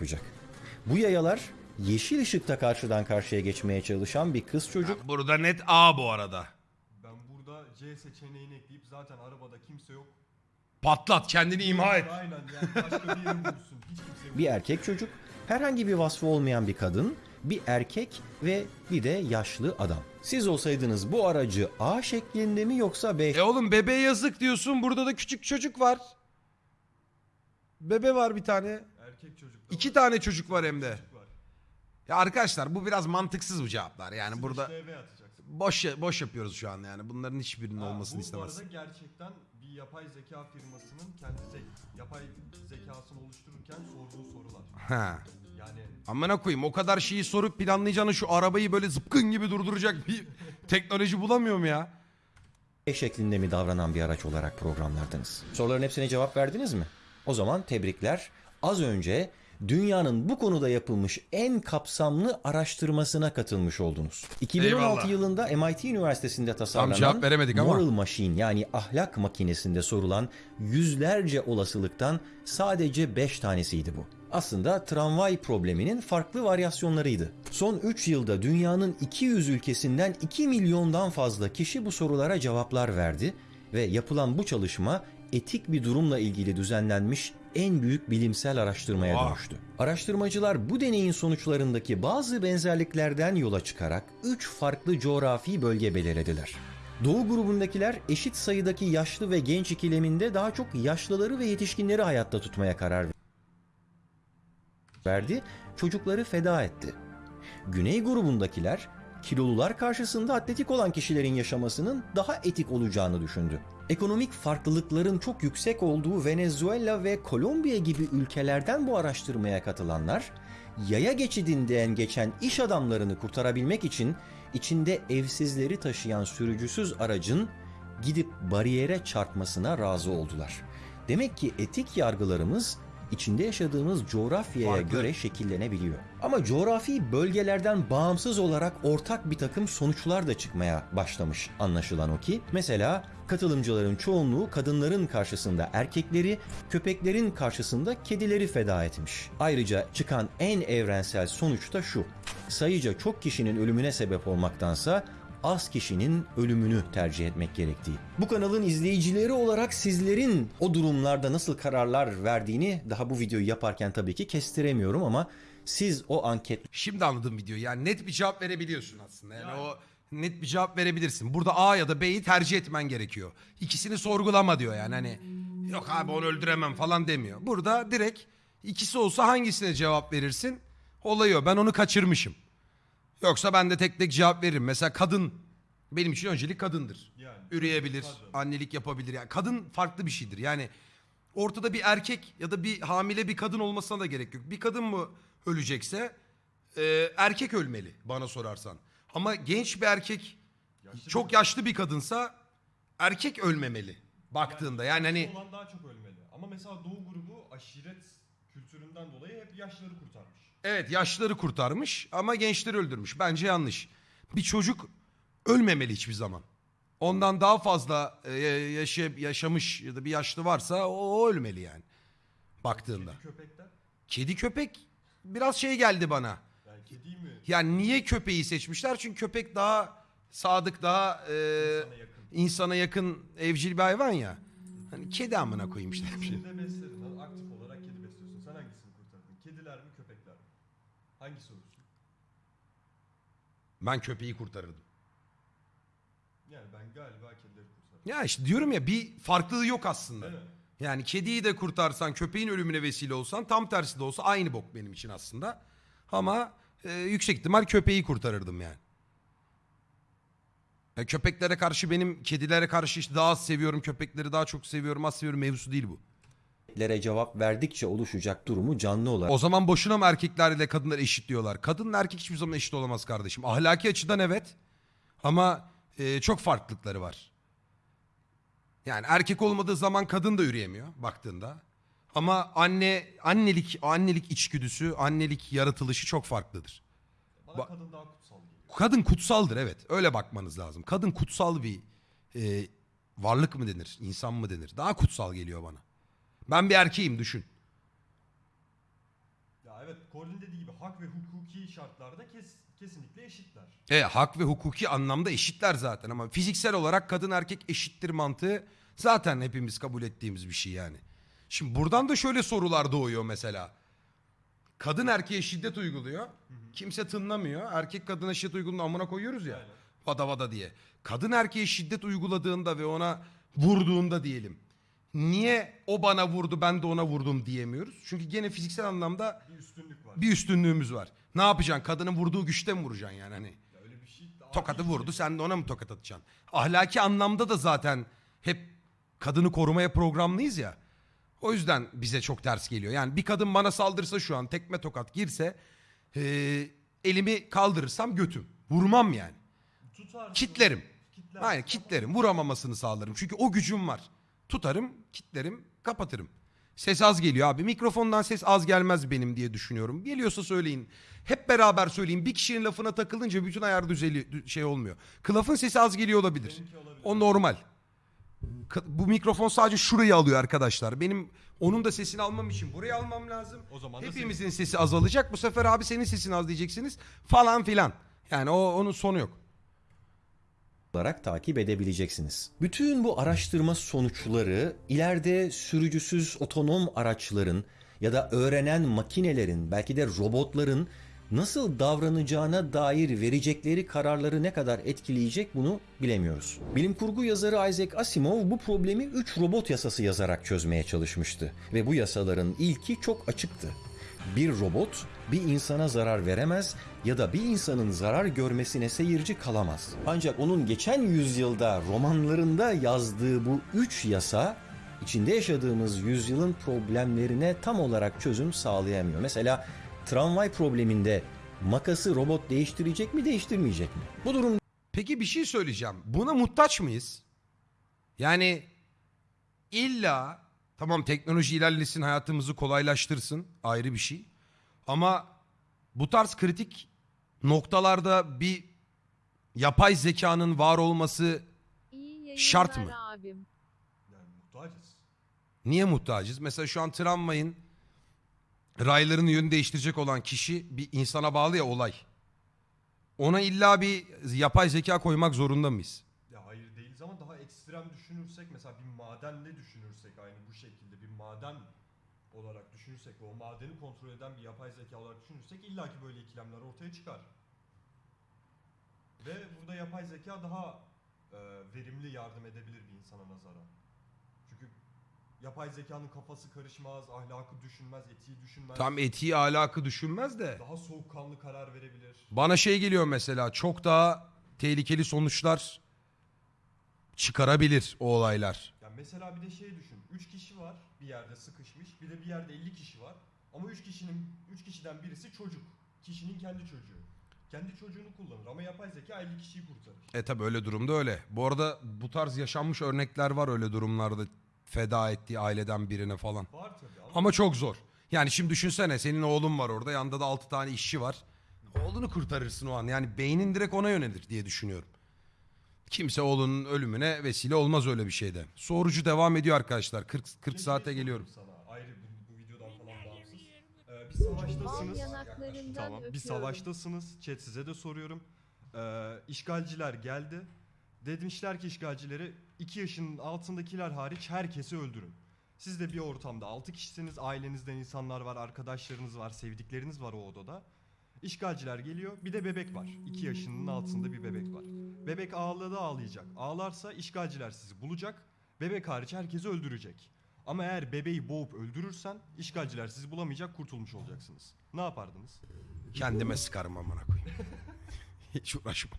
yapacak. Bu yayalar yeşil ışıkta karşıdan karşıya geçmeye çalışan bir kız çocuk Burada net A bu arada. Ben burada C seçeneğini ekleyip zaten arabada kimse yok. Patlat kendini imha et. Aynen yani başka bir yere vursun. Hiç kimse yok. bir erkek çocuk, herhangi bir vasfı olmayan bir kadın, bir erkek ve bir de yaşlı adam. Siz olsaydınız bu aracı A şeklinde mi yoksa B E oğlum bebe yazık diyorsun. Burada da küçük çocuk var. Bebe var bir tane. Erkek çocuk da İki var. tane çocuk var hem de. Çocuk var. Ya arkadaşlar bu biraz mantıksız bu cevaplar. Yani Sıfır burada işte eve atacaksın. boş boş yapıyoruz şu an yani. Bunların hiçbirinin Ha, olmasını bu, istemez. Bu arada gerçekten bir yapay zeka firmasının kendi zek- yapay zekasını oluştururken sorduğu sorular. Ha. Yani Amına koyayım o kadar şeyi sorup planlayacağını şu arabayı böyle zıpkın gibi durduracak bir teknoloji bulamıyorum ya. şeklinde mi davranan bir araç olarak programlardınız? Soruların hepsine cevap verdiniz mi? O zaman tebrikler. Az önce dünyanın bu konuda yapılmış en kapsamlı araştırmasına katılmış oldunuz. 2016 Eyvallah. yılında MIT Üniversitesi'nde tasarlanan veremedik ama. Moral Machine yani ahlak makinesinde sorulan yüzlerce olasılıktan sadece 5 tanesiydi bu. Aslında tramvay probleminin farklı varyasyonlarıydı. Son 3 yılda dünyanın 200 ülkesinden 2 milyondan fazla kişi bu sorulara cevaplar verdi ve yapılan bu çalışma etik bir durumla ilgili düzenlenmiş en büyük bilimsel araştırmaya Oha. dönüştü. Araştırmacılar bu deneyin sonuçlarındaki bazı benzerliklerden yola çıkarak 3 farklı coğrafi bölge belirlediler. Doğu grubundakiler eşit sayıdaki yaşlı ve genç ikileminde daha çok yaşlıları ve yetişkinleri hayatta tutmaya karar verdi, çocukları feda etti. Güney grubundakiler kilolular karşısında atletik olan kişilerin yaşamasının daha etik olacağını düşündü. Ekonomik farklılıkların çok yüksek olduğu Venezuela ve Kolombiya gibi ülkelerden bu araştırmaya katılanlar, yaya geçidinden geçen iş adamlarını kurtarabilmek için içinde evsizleri taşıyan sürücüsüz aracın gidip bariyere çarpmasına razı oldular. Demek ki etik yargılarımız içinde yaşadığımız coğrafyaya Farklı. göre şekillenebiliyor. Ama coğrafi bölgelerden bağımsız olarak ortak bir takım sonuçlar da çıkmaya başlamış anlaşılan o ki. Mesela katılımcıların çoğunluğu kadınların karşısında erkekleri, köpeklerin karşısında kedileri feda etmiş. Ayrıca çıkan en evrensel sonuç da şu. Sayıca çok kişinin ölümüne sebep olmaktansa az kişinin ölümünü tercih etmek gerektiği. Bu kanalın izleyicileri olarak sizlerin o durumlarda nasıl kararlar verdiğini daha bu videoyu yaparken tabii ki kestiremiyorum ama siz o anket Şimdi anladım videoyu. Yani net bir cevap verebiliyorsun aslında. Yani, o net bir cevap verebilirsin. Burada A ya da B'yi tercih etmen gerekiyor. İkisini sorgulama diyor yani hani yok abi onu öldüremem falan demiyor. Burada direkt ikisi olsa hangisine cevap verirsin? Olayı o. Ben onu kaçırmışım. Yoksa ben de tek tek cevap veririm. Mesela kadın benim için öncelik kadındır. Yani. Üreyebilir, Kadın. annelik yapabilir. Yani kadın farklı bir şeydir. Yani ortada bir erkek ya da bir hamile bir kadın olmasına da gerek yok. Bir kadın mı ölecekse e, erkek ölmeli bana sorarsan. Ama genç bir erkek Yaşlı çok yaşlı bir kadınsa erkek ölmemeli baktığında. Yani hani olan daha çok ölmeli. Ama mesela Doğu grubu aşiret kültüründen dolayı hep yaşları kurtarmış. Evet yaşlıları kurtarmış ama gençleri öldürmüş. Bence yanlış. Bir çocuk ölmemeli hiçbir zaman. Ondan daha fazla e, yaşa- yaşamış ya da bir yaşlı varsa o, o ölmeli yani baktığında. Kedi köpekler. Kedi köpek biraz şey geldi bana. Yani kedi mi Yani niye köpeği seçmişler? Çünkü köpek daha sadık, daha e, insana yakın? insana yakın evcil bir hayvan ya. Hani kedi amına koyayım işte. Kedi de besledin. lan, Aktif olarak kedi besliyorsun. Sen hangisini kurtardın? Kediler mi köpekler mi? Hangisi olursun? Ben köpeği kurtarırdım. Yani ben galiba kedileri kurtardım. Ya işte diyorum ya bir farklılığı yok aslında. Değil mi? Yani kediyi de kurtarsan, köpeğin ölümüne vesile olsan tam tersi de olsa aynı bok benim için aslında. Ama e, yüksek ihtimal köpeği kurtarırdım yani. Ya köpeklere karşı benim kedilere karşı işte daha az seviyorum, köpekleri daha çok seviyorum, az seviyorum mevzusu değil bu. Lere cevap verdikçe oluşacak durumu canlı olarak O zaman boşuna mı erkekler ile kadınlar eşit diyorlar? Kadınla erkek hiçbir zaman eşit olamaz kardeşim. Ahlaki açıdan evet. Ama e, çok farklılıkları var. Yani erkek olmadığı zaman kadın da yürüyemiyor baktığında. Ama anne annelik annelik içgüdüsü, annelik yaratılışı çok farklıdır. Bana Ba- kadın daha kutsal geliyor. Kadın kutsaldır evet. Öyle bakmanız lazım. Kadın kutsal bir e, varlık mı denir, insan mı denir? Daha kutsal geliyor bana. Ben bir erkeğim düşün. Ya evet Colin'in dediği gibi hak ve hukuki şartlarda kes, kesinlikle eşitler. E, hak ve hukuki anlamda eşitler zaten ama fiziksel olarak kadın erkek eşittir mantığı zaten hepimiz kabul ettiğimiz bir şey yani. Şimdi buradan da şöyle sorular doğuyor mesela. Kadın erkeğe şiddet uyguluyor. Kimse tınlamıyor. Erkek kadına şiddet uyguladığında amına koyuyoruz ya. Aynen. Vada vada diye. Kadın erkeğe şiddet uyguladığında ve ona vurduğunda diyelim. Niye o bana vurdu ben de ona vurdum diyemiyoruz? Çünkü gene fiziksel anlamda Bir üstünlük var. bir üstünlüğümüz var. Ne yapacaksın? Kadının vurduğu güçte mi vuracaksın yani hani? Ya öyle bir şey. Tokadı adil vurdu sen de ona mı tokat atacaksın? Ahlaki anlamda da zaten hep kadını korumaya programlıyız ya. O yüzden bize çok ters geliyor. Yani bir kadın bana saldırsa şu an tekme tokat girse eee, elimi kaldırırsam götüm. Vurmam yani. Tutarsın, Kitlerim. Aynen ama kitlerim. Vuramamasını sağlarım. Çünkü o gücüm var. Tutarım, kitlerim, kapatırım. Ses az geliyor abi. Mikrofondan ses az gelmez benim diye düşünüyorum. Geliyorsa söyleyin. Hep beraber söyleyin. Bir kişinin lafına takılınca bütün ayar düzeli dü- şey olmuyor. Kılafın sesi az geliyor olabilir. Olabilir. O normal. Bu mikrofon sadece şurayı alıyor arkadaşlar. Benim onun da sesini almam için burayı almam lazım. O zaman Hepimizin sesi azalacak. Bu sefer abi senin sesin az diyeceksiniz. Falan filan. Yani o onun sonu yok. Olarak takip edebileceksiniz. Bütün bu araştırma sonuçları ileride sürücüsüz otonom araçların ya da öğrenen makinelerin belki de robotların nasıl davranacağına dair verecekleri kararları ne kadar etkileyecek bunu bilemiyoruz. Bilim kurgu yazarı Isaac Asimov bu problemi 3 robot yasası yazarak çözmeye çalışmıştı ve bu yasaların ilki çok açıktı. Bir robot bir insana zarar veremez ya da bir insanın zarar görmesine seyirci kalamaz. Ancak onun geçen yüzyılda romanlarında yazdığı bu üç yasa içinde yaşadığımız yüzyılın problemlerine tam olarak çözüm sağlayamıyor. Mesela tramvay probleminde makası robot değiştirecek mi değiştirmeyecek mi? Bu durum Peki bir şey söyleyeceğim. Buna muhtaç mıyız? Yani illa tamam teknoloji ilerlesin hayatımızı kolaylaştırsın ayrı bir şey. Ama bu tarz kritik noktalarda bir yapay zekanın var olması İyi yayınlar Şart mı? abim. Yani muhtacız. niye muhtacız? Mesela şu an tramvayın raylarını yönü değiştirecek olan kişi bir insana bağlı ya olay. Ona illa bir yapay zeka koymak zorunda mıyız? Ya hayır değiliz ama daha ekstrem düşünürsek mesela bir madenle düşünürsek aynı bu şekilde bir maden olarak düşünürsek ve o madeni kontrol eden bir yapay zeka olarak düşünürsek illaki böyle ikilemler ortaya çıkar. Ve burada yapay zeka daha e, verimli yardım edebilir bir insana nazaran. Çünkü yapay zekanın kafası karışmaz, ahlakı düşünmez, etiği düşünmez. Tam etiği ahlakı düşünmez de. Daha soğukkanlı karar verebilir. Bana şey geliyor mesela çok daha tehlikeli sonuçlar çıkarabilir o olaylar. Ya mesela bir de şey düşün. 3 kişi var bir yerde sıkışmış. Bir de bir yerde 50 kişi var. Ama 3 kişinin 3 kişiden birisi çocuk. Kişinin kendi çocuğu. Kendi çocuğunu kullanır ama yapay zeka 50 kişiyi kurtarır. E tabi öyle durumda öyle. Bu arada bu tarz yaşanmış örnekler var öyle durumlarda feda ettiği aileden birine falan. Var tabii ama, Ama çok zor. Yani şimdi düşünsene senin oğlun var orada yanında da 6 tane işçi var. Oğlunu kurtarırsın o an. Yani beynin direkt ona yönelir diye düşünüyorum. Kimse oğlunun ölümüne vesile olmaz öyle bir şeyde. Sorucu devam ediyor arkadaşlar. 40 40 Bir de saate geliyorum. Sana. Ayrı bu, bu videodan falan bağımsız. Ee, bir savaştasınız. Tamam. Bir savaştasınız. Chat size de soruyorum. Ee, işgalciler geldi. Demişler ki işgalcileri 2 yaşının altındakiler hariç herkesi öldürün. Siz de bir ortamda 6 kişisiniz. Ailenizden insanlar var, arkadaşlarınız var, sevdikleriniz var o odada. İşgalciler geliyor. Bir de bebek var. 2 yaşının altında bir bebek var. Bebek ağladı ağlayacak. Ağlarsa işgalciler sizi bulacak. Bebek hariç herkesi öldürecek. Ama eğer bebeği boğup öldürürsen işgalciler sizi bulamayacak, kurtulmuş olacaksınız. Ne yapardınız? Kendime sıkarım amına koyayım. Hiç uğraşma.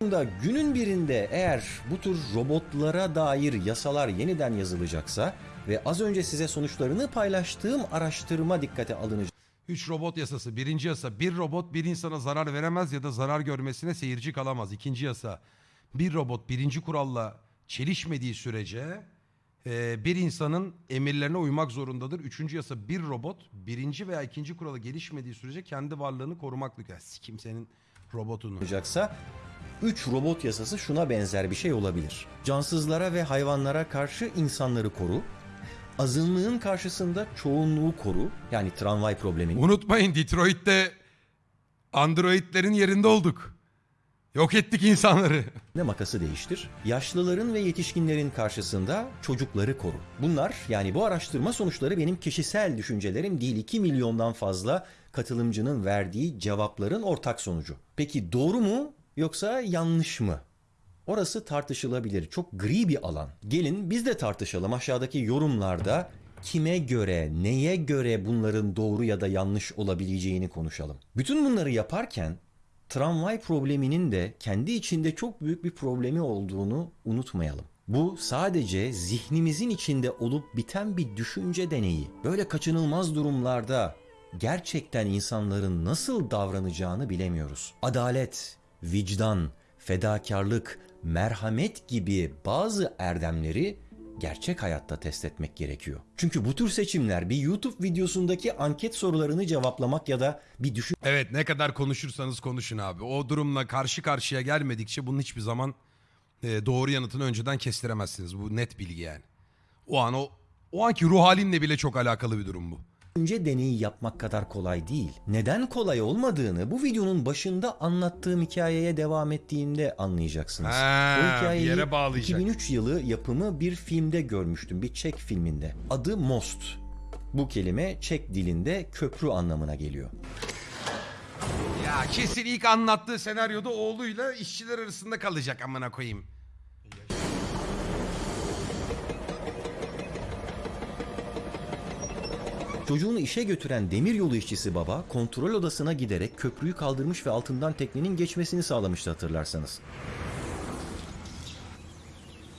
da günün birinde eğer bu tür robotlara dair yasalar yeniden yazılacaksa ve az önce size sonuçlarını paylaştığım araştırma dikkate alınacak 3 robot yasası. Birinci yasa bir robot bir insana zarar veremez ya da zarar görmesine seyirci kalamaz. İkinci yasa bir robot birinci kuralla çelişmediği sürece e, bir insanın emirlerine uymak zorundadır. Üçüncü yasa bir robot birinci veya ikinci kuralı gelişmediği sürece kendi varlığını korumaklık. Ya sikim senin robotunu. olacaksa 3 robot yasası şuna benzer bir şey olabilir. Cansızlara ve hayvanlara karşı insanları koru. Azınlığın karşısında çoğunluğu koru. Yani tramvay problemini Unutmayın Detroit'te androidlerin yerinde olduk. Yok ettik insanları. ne makası değiştir. Yaşlıların ve yetişkinlerin karşısında çocukları koru. Bunlar yani bu araştırma sonuçları benim kişisel düşüncelerim değil 2 milyondan fazla katılımcının verdiği cevapların ortak sonucu. Peki doğru mu yoksa yanlış mı? Orası tartışılabilir. Çok gri bir alan. Gelin biz de tartışalım aşağıdaki yorumlarda kime göre, neye göre bunların doğru ya da yanlış olabileceğini konuşalım. Bütün bunları yaparken tramvay probleminin de kendi içinde çok büyük bir problemi olduğunu unutmayalım. Bu sadece zihnimizin içinde olup biten bir düşünce deneyi. Böyle kaçınılmaz durumlarda gerçekten insanların nasıl davranacağını bilemiyoruz. Adalet, vicdan, fedakarlık, merhamet gibi bazı erdemleri gerçek hayatta test etmek gerekiyor. Çünkü bu tür seçimler bir YouTube videosundaki anket sorularını cevaplamak ya da bir düşün Evet ne kadar konuşursanız konuşun abi. O durumla karşı karşıya gelmedikçe bunun hiçbir zaman e, doğru yanıtını önceden kestiremezsiniz. Bu net bilgi yani. O an o o anki ruh halinle bile çok alakalı bir durum bu. Düşünce deneyi yapmak kadar kolay değil. Neden kolay olmadığını bu videonun başında anlattığım hikayeye devam ettiğinde anlayacaksınız. Ha, Bu hikayeyi yere bağlayacak. 2003 yılı yapımı bir filmde görmüştüm. Bir Çek filminde. Adı Most. Bu kelime Çek dilinde köprü anlamına geliyor. Ya kesin ilk anlattığı senaryoda oğluyla işçiler arasında kalacak amına koyayım. Çocuğunu işe götüren demiryolu işçisi baba kontrol odasına giderek köprüyü kaldırmış ve altından teknenin geçmesini sağlamıştı hatırlarsanız.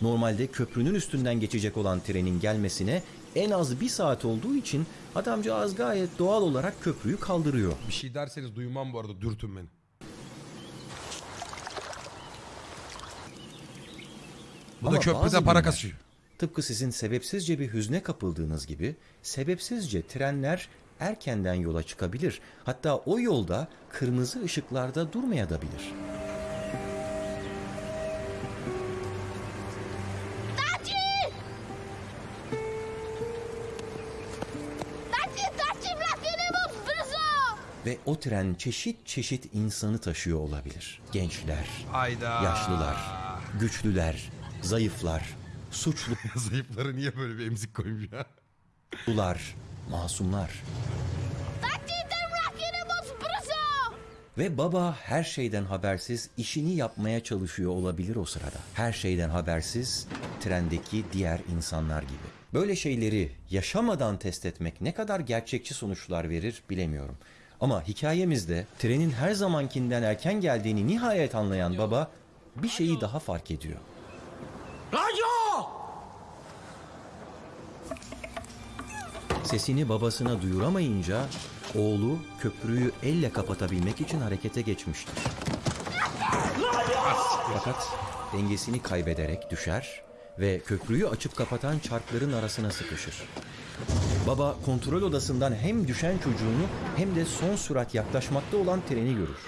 Normalde köprünün üstünden geçecek olan trenin gelmesine en az bir saat olduğu için adamcağız gayet doğal olarak köprüyü kaldırıyor. Bir şey derseniz duymam bu arada dürtün beni. Bu da köprüde para kasıyor. Tıpkı sizin sebepsizce bir hüzne kapıldığınız gibi sebepsizce trenler erkenden yola çıkabilir. Hatta o yolda kırmızı ışıklarda taci, bırakın brzo! Ve o tren çeşit çeşit insanı taşıyor olabilir. Gençler, Hayda. yaşlılar, güçlüler, zayıflar, suçlular, Zayıfları niye böyle bir emzik koymuş ya? masumlar. Bırakın brzo! Ve baba her şeyden habersiz işini yapmaya çalışıyor olabilir o sırada. Her şeyden habersiz trendeki diğer insanlar gibi. Böyle şeyleri yaşamadan test etmek ne kadar gerçekçi sonuçlar verir bilemiyorum. Ama hikayemizde trenin her zamankinden erken geldiğini nihayet anlayan baba bir şeyi daha fark ediyor. Sesini babasına duyuramayınca oğlu köprüyü elle kapatabilmek için harekete geçmiştir. Fakat dengesini kaybederek düşer ve köprüyü açıp kapatan çarkların arasına sıkışır. Baba kontrol odasından hem düşen çocuğunu hem de son sürat yaklaşmakta olan treni görür.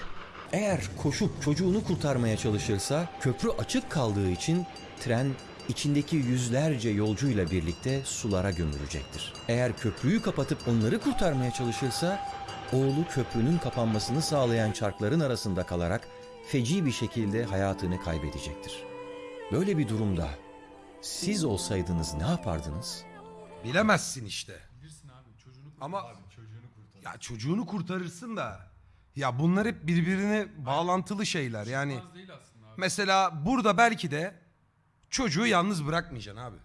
Eğer koşup çocuğunu kurtarmaya çalışırsa köprü açık kaldığı için tren içindeki yüzlerce yolcuyla birlikte sulara gömülecektir. Eğer köprüyü kapatıp onları kurtarmaya çalışırsa oğlu köprünün kapanmasını sağlayan çarkların arasında kalarak feci bir şekilde hayatını kaybedecektir. Böyle bir durumda siz olsaydınız ne yapardınız? Bilemezsin işte. Ama ya çocuğunu kurtarırsın da ya bunlar hep birbirine bağlantılı şeyler yani. Mesela burada belki de çocuğu yalnız bırakmayacaksın abi.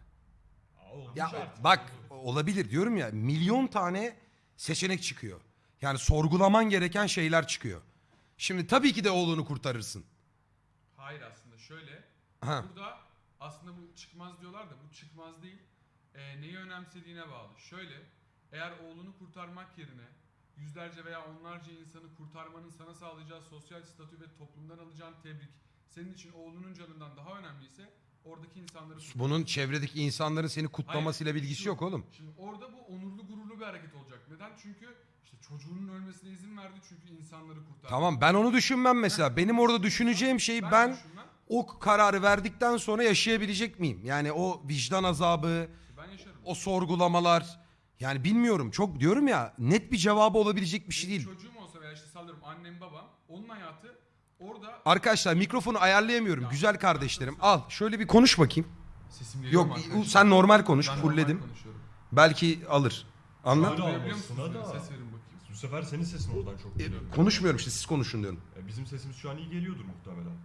Ya bak olabilir diyorum ya milyon tane seçenek çıkıyor. Yani sorgulaman gereken şeyler çıkıyor. Şimdi tabii ki de oğlunu kurtarırsın. Hayır aslında şöyle. Ha. Burada aslında bu çıkmaz diyorlar da bu çıkmaz değil. Ee, neyi önemsediğine bağlı. Şöyle eğer oğlunu kurtarmak yerine yüzlerce veya onlarca insanı kurtarmanın sana sağlayacağı sosyal statü ve toplumdan alacağın tebrik senin için oğlunun canından daha önemliyse oradaki insanları kurtar. Bunun çevredeki insanların seni kutlamasıyla Hayır, bilgisi şu- yok oğlum. Şimdi orada bu onurlu gururlu bir hareket olacak. Neden? Çünkü işte çocuğunun ölmesine izin verdi çünkü insanları kurtardı. Tamam ben onu düşünmem mesela. Benim orada düşüneceğim şeyi ben düşünmem. o kararı verdikten sonra yaşayabilecek miyim? Yani o vicdan azabı, Ben yaşarım. o sorgulamalar yani bilmiyorum çok diyorum ya net bir cevabı olabilecek bir şey Benim değil. çocuğum olsa veya işte sallıyorum annem babam onun hayatı orada Arkadaşlar mikrofonu ayarlayamıyorum güzel kardeşlerim. Al şöyle bir konuş bakayım. sesim geliyor Yok mu arkadaşlar? sen normal konuş Ben normal fullledim. konuşuyorum. Belki alır. Anlat. Öyle Duyabiliyor musunuz olmasına beni? da- Ses verin bakayım. Bu sefer senin sesin oradan çok E, geliyor. konuşmuyorum işte siz konuşun diyorum. E, bizim sesimiz şu an iyi geliyordur muhtemelen.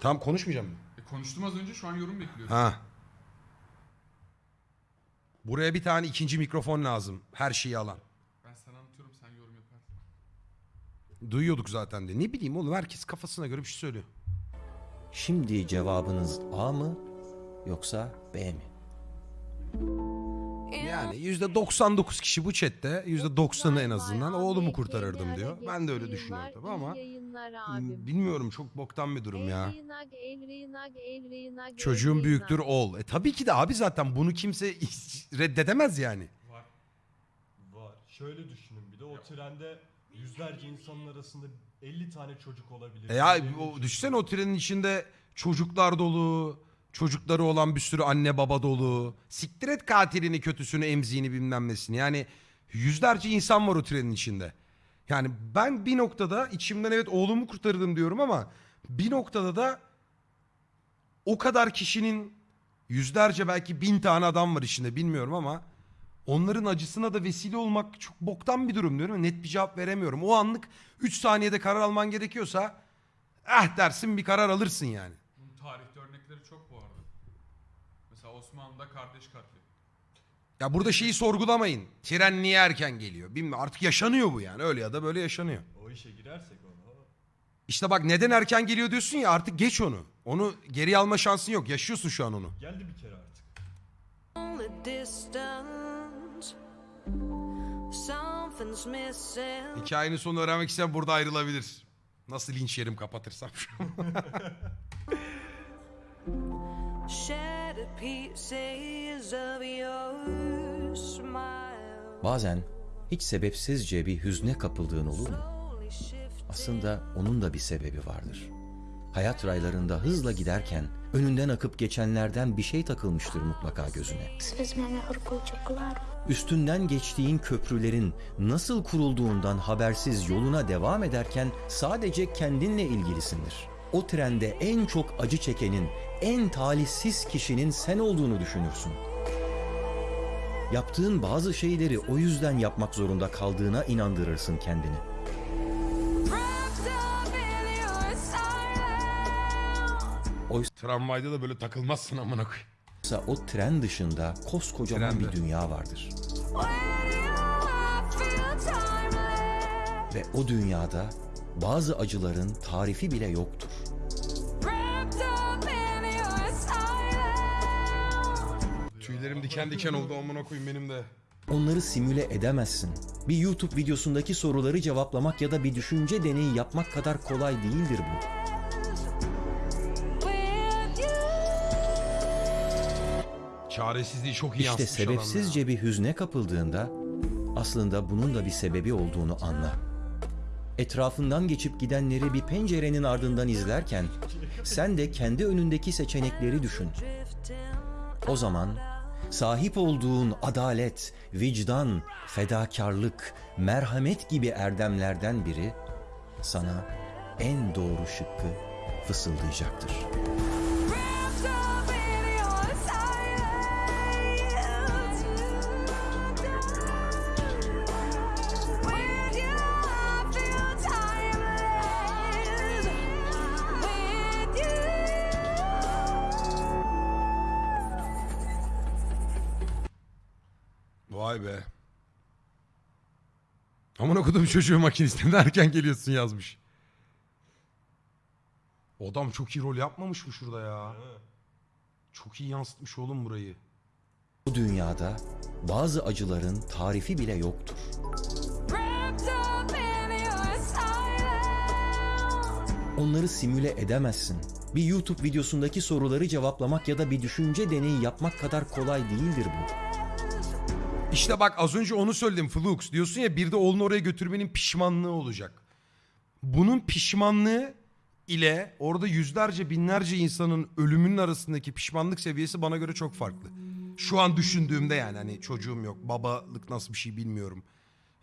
Tamam konuşmayacağım mı? E, konuştum az önce şu an yorum bekliyorum. Ha. Buraya bir tane ikinci mikrofon lazım. Her şeyi alan. Ben sana anlatıyorum sen yorum yaparsın. Duyuyorduk zaten de. Ne bileyim oğlum herkes kafasına göre bir şey söylüyor. Şimdi cevabınız A mı yoksa B mi? Yani yüzde 99 kişi bu chatte yüzde 90'ı en azından oğlumu kurtarırdım diyor. Ben de öyle düşünüyorum tabii ama bilmiyorum çok boktan bir durum ya. Çocuğun büyüktür ol. E tabii ki de abi zaten bunu kimse reddedemez yani. Var. Var. Şöyle düşünün bir de o trende yüzlerce insanın arasında 50 tane çocuk olabilir. E ya Yüzlerce o, düşünsene o trenin içinde çocuklar dolu, çocukları olan bir sürü anne baba dolu. Siktir et katilini, kötüsünü, emziğini bilmem nesini. Yani yüzlerce insan var o trenin içinde. Yani ben bir noktada içimden evet oğlumu kurtardım diyorum ama bir noktada da o kadar kişinin yüzlerce belki bin tane adam var içinde bilmiyorum ama onların acısına da vesile olmak çok boktan bir durum diyorum. Net bir cevap veremiyorum. O anlık 3 saniyede karar alman gerekiyorsa eh dersin bir karar alırsın yani. Bunun tarihte örnekleri çok bu arada. Mesela Osmanlı'da kardeş katli. Ya burada şeyi sorgulamayın. Tren niye erken geliyor? Bilmiyorum artık yaşanıyor bu yani. Öyle ya da böyle yaşanıyor. O işe girersek ona. İşte bak neden erken geliyor diyorsun ya artık geç onu. Onu geri alma şansın yok. Yaşıyorsun şu an onu. Geldi bir kere artık. Only distance. Something's missing. Hikayenin sonunu öğrenmek isteyen burada ayrılabilir. Nasıl linç yerim kapatırsam şu an. Shattered pieces of your smile. Bazen hiç sebepsizce bir hüzne kapıldığın olur mu? Aslında onun da bir sebebi vardır. Hayat raylarında hızla giderken önünden akıp geçenlerden bir şey takılmıştır mutlaka gözüne. Üstünden geçtiğin köprülerin nasıl kurulduğundan habersiz yoluna devam ederken sadece kendinle ilgilisindir. O trende en çok acı çekenin, en talihsiz kişinin sen olduğunu düşünürsün. Yaptığın bazı şeyleri o yüzden yapmak zorunda kaldığına inandırırsın kendini. Silence. Tramvayda da böyle takılmazsın amına koyayım. Oysa o tren dışında koskocaman Trende. bir dünya vardır. Ve o dünyada bazı acıların tarifi bile yoktur. Tüylerim diken diken oldu amına koyayım benim de. Onları simüle edemezsin. Bir YouTube videosundaki soruları cevaplamak ya da bir düşünce deneyi yapmak kadar kolay değildir bu. Çaresizliği çok iyi İşte yansıtmış adam ya. sebepsizce bir hüzne kapıldığında aslında bunun da bir sebebi olduğunu anla. Etrafından geçip gidenleri bir pencerenin ardından izlerken sen de kendi önündeki seçenekleri düşün. O zaman sahip olduğun adalet, vicdan, fedakarlık, merhamet gibi erdemlerden biri sana en doğru şıkkı fısıldayacaktır. Vay be. Aman okudum çocuğu makinisten erken geliyorsun yazmış. O Adam çok iyi rol yapmamış mı şurada ya? Çok iyi yansıtmış oğlum burayı. Bu dünyada bazı acıların tarifi bile yoktur. Onları simüle edemezsin. Bir YouTube videosundaki soruları cevaplamak ya da bir düşünce deneyi yapmak kadar kolay değildir bu. İşte bak az önce onu söyledim Flux. Diyorsun ya bir de oğlunu oraya götürmenin pişmanlığı olacak. Bunun pişmanlığı ile orada yüzlerce binlerce insanın ölümünün arasındaki pişmanlık seviyesi bana göre çok farklı. Şu an düşündüğümde yani hani çocuğum yok. Babalık nasıl bir şey bilmiyorum.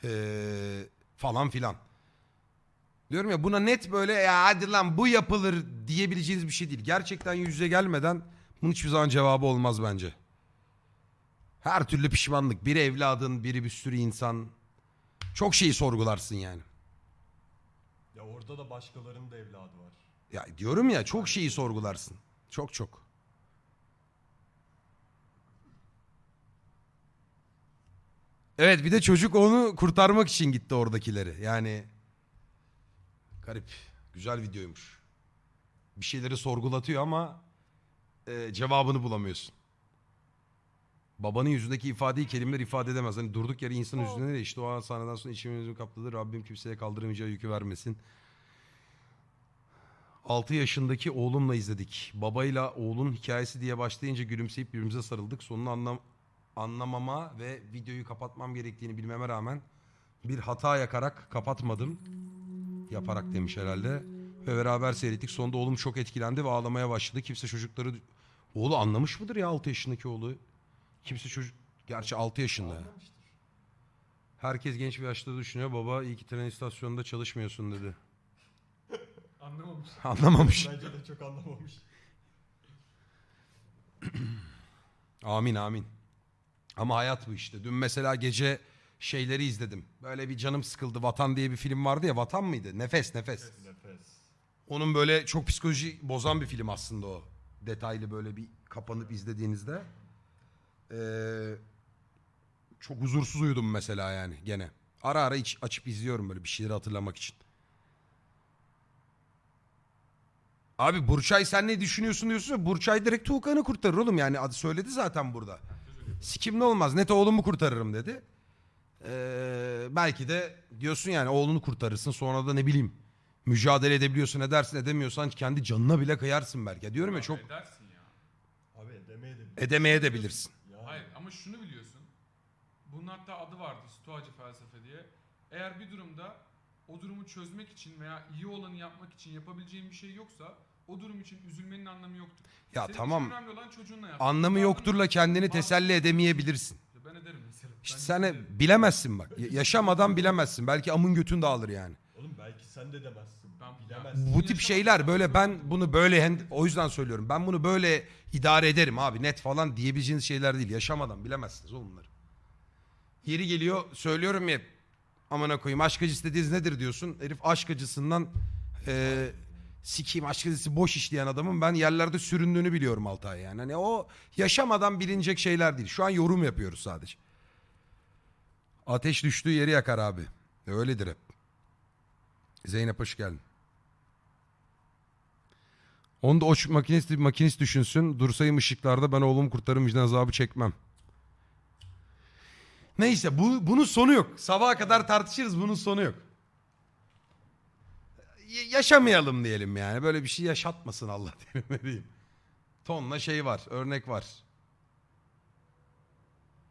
Ee, falan filan. Diyorum ya buna net böyle ya hadi lan bu yapılır diyebileceğiniz bir şey değil. Gerçekten yüz yüze gelmeden bunun hiçbir zaman cevabı olmaz bence. Her türlü pişmanlık. Biri evladın, biri bir sürü insan. Çok şeyi sorgularsın yani. Ya orada da başkalarının da evladı var. Ya diyorum ya çok şeyi sorgularsın. Çok çok. Evet bir de çocuk onu kurtarmak için gitti oradakileri. Yani garip. Güzel videoymuş. Bir şeyleri sorgulatıyor ama e, cevabını bulamıyorsun. Babanın yüzündeki ifadeyi kelimeler ifade edemez. Hani durduk yere insan yüzüne de işte o an sahneden sonra içimi kapladı. Rabbim kimseye kaldıramayacağı yükü vermesin. 6 yaşındaki oğlumla izledik. Babayla oğlun hikayesi diye başlayınca gülümseyip birbirimize sarıldık. Sonunu anlam anlamama ve videoyu kapatmam gerektiğini bilmeme rağmen bir hata yakarak kapatmadım. Yaparak demiş herhalde. Ve beraber seyrettik. Sonunda oğlum çok etkilendi ve ağlamaya başladı. Kimse çocukları... Oğlu anlamış mıdır ya 6 yaşındaki oğlu? Kimse çocuk... Gerçi 6 yaşında. ya. Herkes genç bir yaşta düşünüyor. Baba iyi ki tren istasyonunda çalışmıyorsun dedi. Anlamamış. Anlamamış. Bence de çok anlamamış. Amin amin. Ama hayat bu işte. Dün mesela gece şeyleri izledim. Böyle bir canım sıkıldı. Vatan diye bir film vardı ya. Vatan mıydı? Nefes nefes. Nefes. Onun böyle çok psikoloji bozan bir film aslında o. Detaylı böyle bir kapanıp izlediğinizde. Ee, çok huzursuz uyudum mesela yani gene. Ara ara iç, açıp izliyorum böyle bir şeyleri hatırlamak için. Abi Burçay sen ne düşünüyorsun diyorsun ya Burçay direkt Tuğkan'ı kurtarır oğlum yani adı söyledi zaten burada. Sikim ne olmaz net oğlumu kurtarırım dedi. Ee, belki de diyorsun yani oğlunu kurtarırsın sonra da ne bileyim mücadele edebiliyorsun edersin edemiyorsan kendi canına bile kıyarsın belki. Diyorum ya çok Edersin ya. Abi edemeye de edemeye de bilirsin. Ama şunu biliyorsun. Bunun hatta adı vardı Stoacı felsefe diye. Eğer bir durumda o durumu çözmek için veya iyi olanı yapmak için yapabileceğin bir şey yoksa o durum için üzülmenin anlamı yoktur. Ya Senin tamam önemli olan çocuğunla yapmak. anlamı yokturla kendini teselli edemeyebilirsin. Ben ederim mesela. İşte Ben sen ederim. bilemezsin bak. Ya- Yaşamadan bilemezsin. Belki amın götün dağılır yani. Oğlum belki sen de demezsin. Bu tip şeyler böyle ben bunu böyle o yüzden söylüyorum. Ben bunu böyle idare ederim abi net falan diyebileceğiniz şeyler değil. Yaşamadan bilemezsiniz oğlum bunları. Yeri geliyor söylüyorum ya amına koyayım aşk acısı dediğiniz nedir diyorsun. Herif aşk acısından e, sikeyim aşk acısı boş işleyen adamın ben yerlerde süründüğünü biliyorum Altay yani. Hani o yaşamadan bilinecek şeyler değil. Şu an yorum yapıyoruz sadece. Ateş düştüğü yeri yakar abi. Öyledir hep. Zeynep hoş geldin. Onu da o makinist, makinist düşünsün. Dursayım ışıklarda ben oğlumu kurtarırım vicdan azabı çekmem. Neyse bu, bunun sonu yok. Sabaha kadar tartışırız bunun sonu yok. Y- yaşamayalım diyelim yani. Böyle bir şey yaşatmasın Allah diyelim ne diyeyim. Tonla şey var örnek var.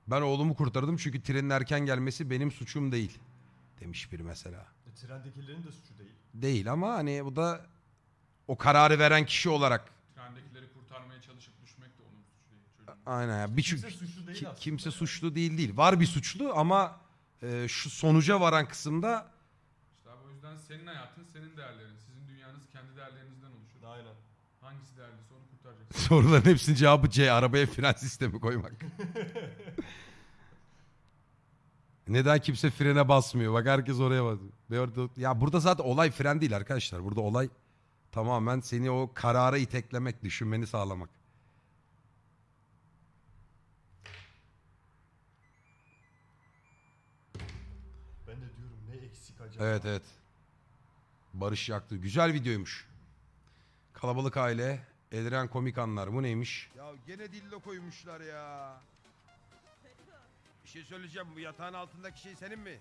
Ben oğlumu kurtardım çünkü trenin erken gelmesi benim suçum değil. Demiş biri mesela. Trendekilerin de suçu değil. Değil ama hani bu da o kararı veren kişi olarak Trendekileri kurtarmaya çalışıp düşmek de onun suçu değil. Çocuğun. aynen ya bir Kimse suçlu değil ki- aslında kimse yani. suçlu değil değil. Var bir suçlu ama e, şu sonuca varan kısımda İşte abi o yüzden senin hayatın senin değerlerin. Sizin dünyanız kendi değerlerinizden oluşur. Aynen. Hangisi değerliyse onu kurtaracaksın. soruların hepsinin cevabı C. Arabaya fren sistemi koymak. Neden kimse frene basmıyor? Bak herkes oraya basıyor. Ya burada zaten olay fren değil arkadaşlar. Burada olay tamamen seni o karara iteklemek, düşünmeni sağlamak. Ben de diyorum ne eksik acaba? Evet evet. Barış yaktı. Güzel videoymuş. Kalabalık aile. Eldiren komik anlar. Bu neymiş? Ya gene dillo koymuşlar ya. Şey söyleyeceğim. Bu yatağın altındaki şey senin mi?